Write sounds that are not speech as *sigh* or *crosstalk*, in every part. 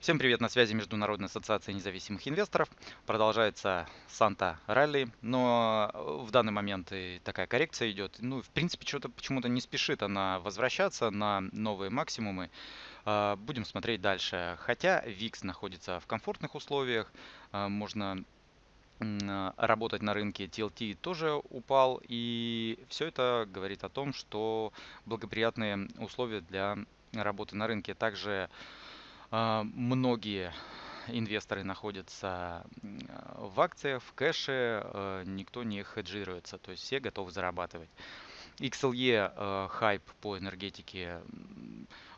Всем привет, на связи Международная ассоциация независимых инвесторов. Продолжается Санта Ралли, но э, в данный момент и такая коррекция идет. Ну, в принципе, что-то почему-то не спешит она возвращаться на новые максимумы. А, будем смотреть дальше. Хотя VIX находится в комфортных условиях, а, можно работать на рынке TLT тоже упал и все это говорит о том, что благоприятные условия для работы на рынке. Также многие инвесторы находятся в акциях, в кэше, э, никто не хеджируется, то есть все готовы зарабатывать. XLE э, хайп по энергетике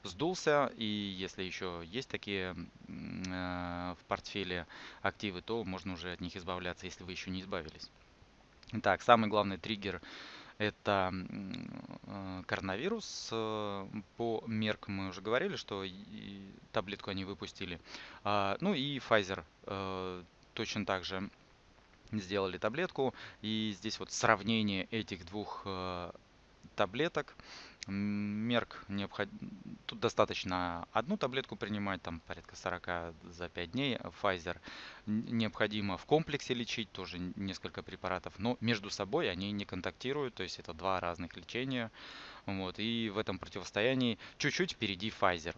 сдулся, и если еще есть такие э, в портфеле активы, то можно уже от них избавляться, если вы еще не избавились. Так, самый главный триггер это э, коронавирус. Э, по меркам мы уже говорили, что таблетку они выпустили. А, ну и Pfizer э, точно так же сделали таблетку. И здесь вот сравнение этих двух таблеток. Мерк необход... Тут достаточно одну таблетку принимать, там порядка 40 за 5 дней. Pfizer необходимо в комплексе лечить, тоже несколько препаратов, но между собой они не контактируют, то есть это два разных лечения. Вот, и в этом противостоянии чуть-чуть впереди Pfizer.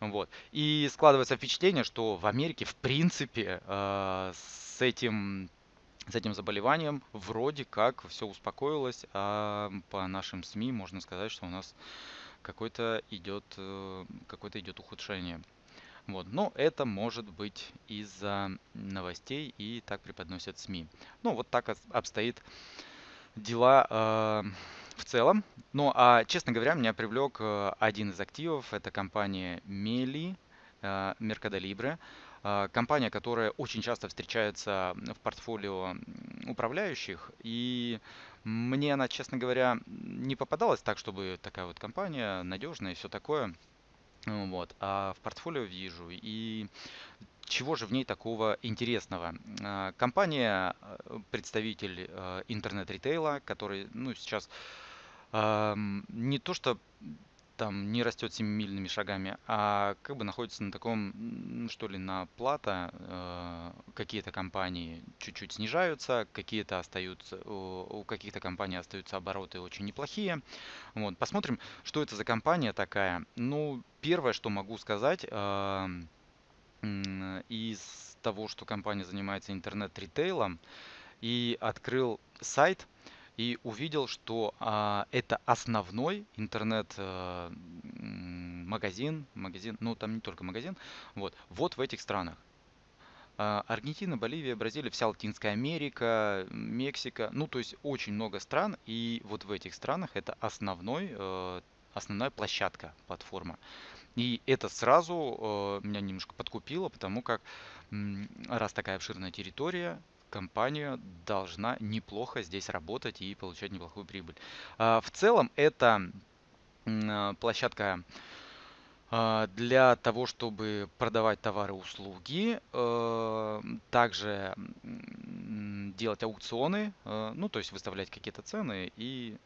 Вот. И складывается впечатление, что в Америке в принципе э, с этим с этим заболеванием вроде как все успокоилось, а по нашим СМИ можно сказать, что у нас идет, э, какое-то идет ухудшение. Вот. Но это может быть из-за новостей и так преподносят СМИ. Ну, вот так обстоит дела э, в целом. Ну, а, честно говоря, меня привлек э, один из активов. Это компания Meli, э, Mercado Libre. А, компания, которая очень часто встречается в портфолио управляющих, и мне она, честно говоря, не попадалась так, чтобы такая вот компания надежная и все такое. Вот. А в портфолио вижу. И чего же в ней такого интересного? А, компания, э, представитель э, интернет-ритейла, который ну, сейчас не то что там не растет семимильными шагами, а как бы находится на таком, что ли, на плата. Э, какие-то компании чуть-чуть снижаются, какие-то остаются, у каких-то компаний остаются обороты очень неплохие. Вот, посмотрим, что это за компания такая. Ну, первое, что могу сказать, э, из того, что компания занимается интернет-ритейлом, и открыл сайт – и увидел, что а, это основной интернет-магазин, э, магазин, ну там не только магазин, вот, вот в этих странах. А, Аргентина, Боливия, Бразилия, вся Латинская Америка, Мексика, ну то есть очень много стран, и вот в этих странах это основной, э, основная площадка, платформа. И это сразу э, меня немножко подкупило, потому как раз такая обширная территория, компания должна неплохо здесь работать и получать неплохую прибыль. А, в целом это а, площадка а, для того, чтобы продавать товары и услуги, также делать аукционы, ну то есть выставлять какие-то цены и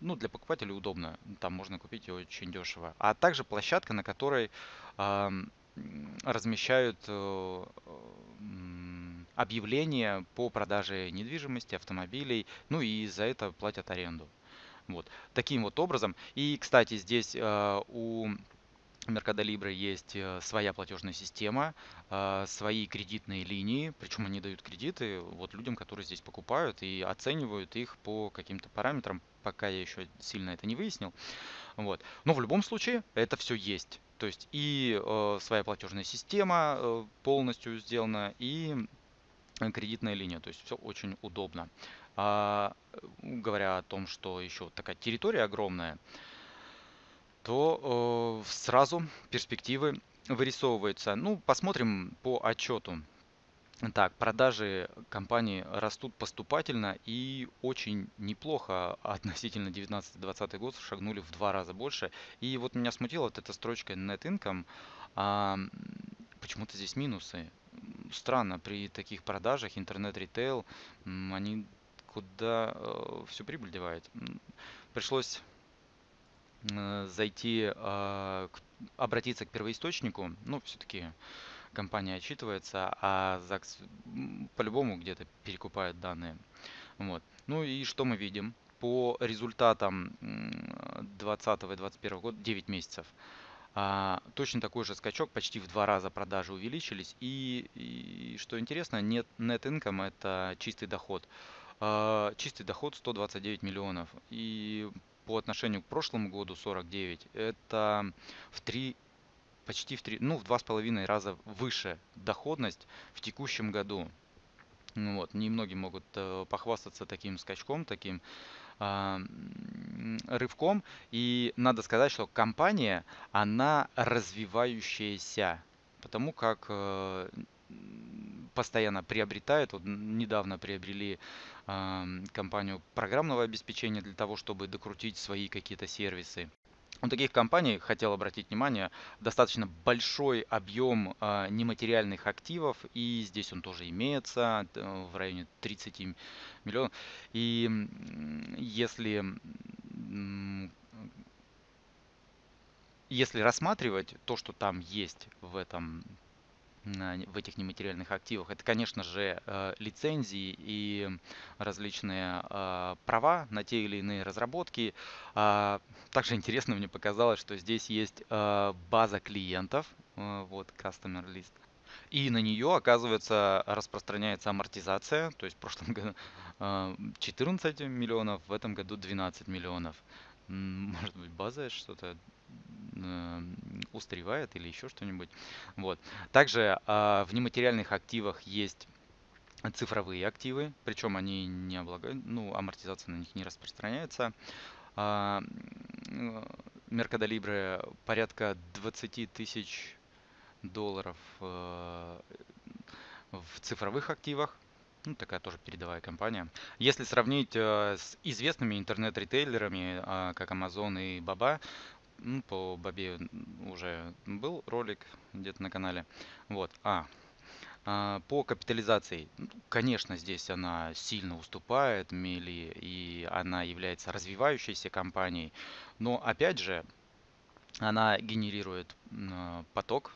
ну, для покупателей удобно, там можно купить очень дешево. А также площадка, на которой размещают объявления по продаже недвижимости, автомобилей, ну и за это платят аренду. Вот. Таким вот образом. И, кстати, здесь э, у Mercado Libre есть э, своя платежная система, э, свои кредитные линии, причем они дают кредиты вот людям, которые здесь покупают и оценивают их по каким-то параметрам, пока я еще сильно это не выяснил. Вот. Но в любом случае это все есть. То есть и э, своя платежная система полностью сделана, и кредитная линия. То есть все очень удобно. А, говоря о том, что еще такая территория огромная, то э, сразу перспективы вырисовываются. Ну, посмотрим по отчету. Так, продажи компании растут поступательно и очень неплохо относительно 19-20 год шагнули в два раза больше. И вот меня смутила вот эта строчка net income. А, почему-то здесь минусы странно, при таких продажах интернет-ритейл, они куда э, всю прибыль девают. Пришлось э, зайти, а, обратиться к первоисточнику, ну, все-таки компания отчитывается, а ЗАГС по-любому где-то перекупает данные. Вот. Ну и что мы видим? По результатам 2020 и 2021 года 9 месяцев точно такой же скачок, почти в два раза продажи увеличились. И, и что интересно, нет, net income это чистый доход. А, чистый доход 129 миллионов. И по отношению к прошлому году 49, это в три почти в три, ну, в два с половиной раза выше доходность в текущем году. Ну вот, немногие могут э, похвастаться таким скачком, таким а, рывком. И надо сказать, что компания, она развивающаяся, потому как э, постоянно приобретает. Вот недавно приобрели а, компанию программного обеспечения для того, чтобы докрутить свои какие-то сервисы. У таких компаний, хотел обратить внимание, достаточно большой объем э, нематериальных активов, и здесь он тоже имеется в районе 30 миллионов. И если, если рассматривать то, что там есть в этом в этих нематериальных активах. Это, конечно же, э, лицензии и различные э, права на те или иные разработки. А, также интересно мне показалось, что здесь есть э, база клиентов, вот Customer List. И на нее, оказывается, распространяется амортизация. То есть в прошлом *laughs* году 14 миллионов, в этом году 12 миллионов. Может быть, база что-то устаревает или еще что-нибудь. Вот. Также а, в нематериальных активах есть цифровые активы, причем они не облагают, ну, амортизация на них не распространяется. А, Меркадолибре порядка 20 тысяч долларов э, в цифровых активах. Ну, такая тоже передовая компания. Если сравнить э, с известными интернет-ритейлерами, э, как Amazon и Baba, ну, по Бабе уже был ролик где-то на канале. Вот. А, а по капитализации, ну, конечно, здесь она сильно уступает Мели, и она является развивающейся компанией. Но, опять же, она генерирует поток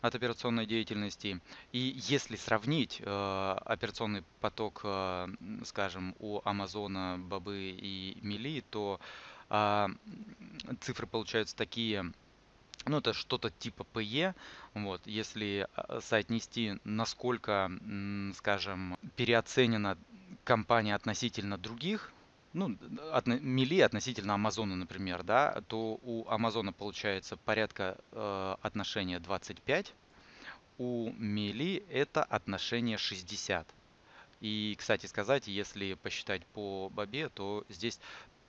от операционной деятельности. И если сравнить э, операционный поток, э, скажем, у Амазона, Бабы и Мили, то э, цифры получаются такие, ну это что-то типа PE, вот, если э, соотнести, насколько, скажем, переоценена компания относительно других, ну, от, мили относительно Амазона, например, да, то у Амазона получается порядка э, отношения 25, у мили это отношение 60. И, кстати сказать, если посчитать по бобе, то здесь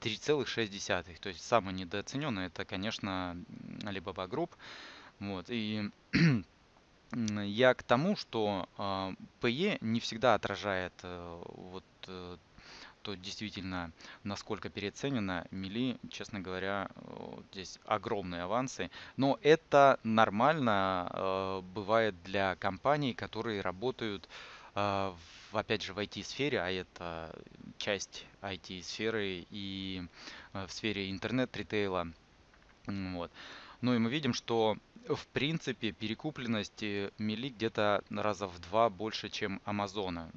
3,6. То есть самый недооцененный это, конечно, Alibaba Group. Вот. И *clears throat* я к тому, что э, PE не всегда отражает э, вот э, то действительно насколько переоценено. Мили, честно говоря, здесь огромные авансы. Но это нормально э, бывает для компаний, которые работают в, опять же в IT-сфере, а это часть IT-сферы и э, в сфере интернет-ритейла. Вот. Ну и мы видим, что в принципе перекупленность Мили где-то раза в два больше, чем Амазона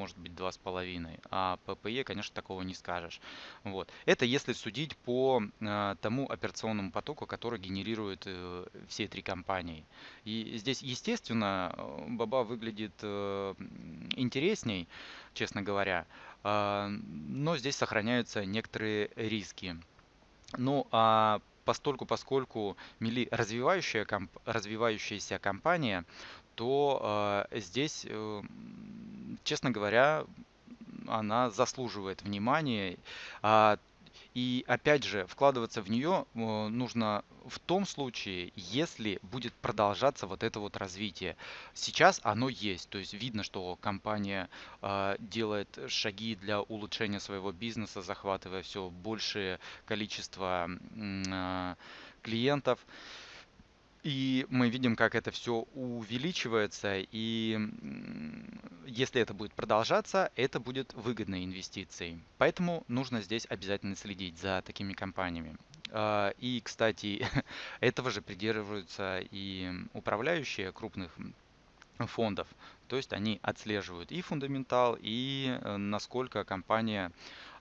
может быть, два с половиной. А по PE, конечно, такого не скажешь. Вот. Это если судить по э, тому операционному потоку, который генерируют э, все три компании. И здесь, естественно, Баба выглядит э, интересней, честно говоря, э, но здесь сохраняются некоторые риски. Ну, а постольку, поскольку Мили развивающая, комп, развивающаяся компания, то э, здесь э, честно говоря, она заслуживает внимания. А, и опять же, вкладываться в нее э, нужно в том случае, если будет продолжаться вот это вот развитие. Сейчас оно есть, то есть видно, что компания э, делает шаги для улучшения своего бизнеса, захватывая все большее количество э, клиентов. И мы видим, как это все увеличивается, и если это будет продолжаться, это будет выгодной инвестицией. Поэтому нужно здесь обязательно следить за такими компаниями. А, и, кстати, *laughs* этого же придерживаются и управляющие крупных фондов. То есть они отслеживают и фундаментал, и э, насколько компания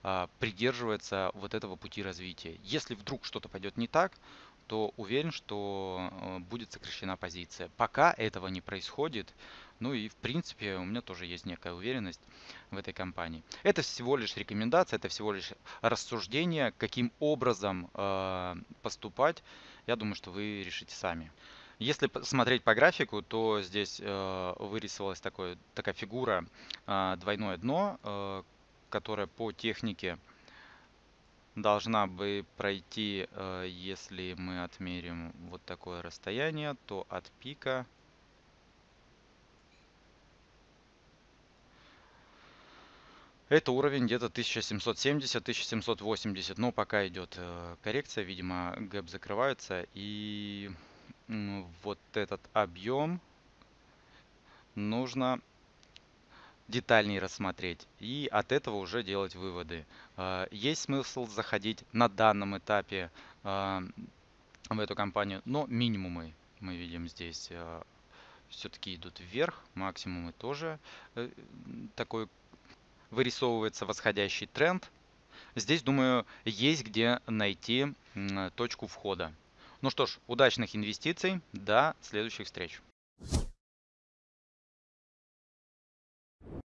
а, придерживается вот этого пути развития. Если вдруг что-то пойдет не так, то уверен, что э, будет сокращена позиция. Пока этого не происходит, ну и в принципе у меня тоже есть некая уверенность в этой компании. Это всего лишь рекомендация, это всего лишь рассуждение, каким образом э, поступать. Я думаю, что вы решите сами. Если смотреть по графику, то здесь э, вырисовалась такой, такая фигура э, двойное дно, э, которая по технике должна бы пройти, если мы отмерим вот такое расстояние, то от пика Это уровень где-то 1770-1780, но пока идет э, коррекция, видимо, гэп закрывается, и вот этот объем нужно детальнее рассмотреть и от этого уже делать выводы. А, есть смысл заходить на данном этапе а, в эту компанию, но минимумы мы видим здесь все-таки идут вверх, максимумы тоже э, такой вырисовывается восходящий тренд. Здесь, думаю, есть где найти точку входа. Ну что ж, удачных инвестиций, до следующих встреч.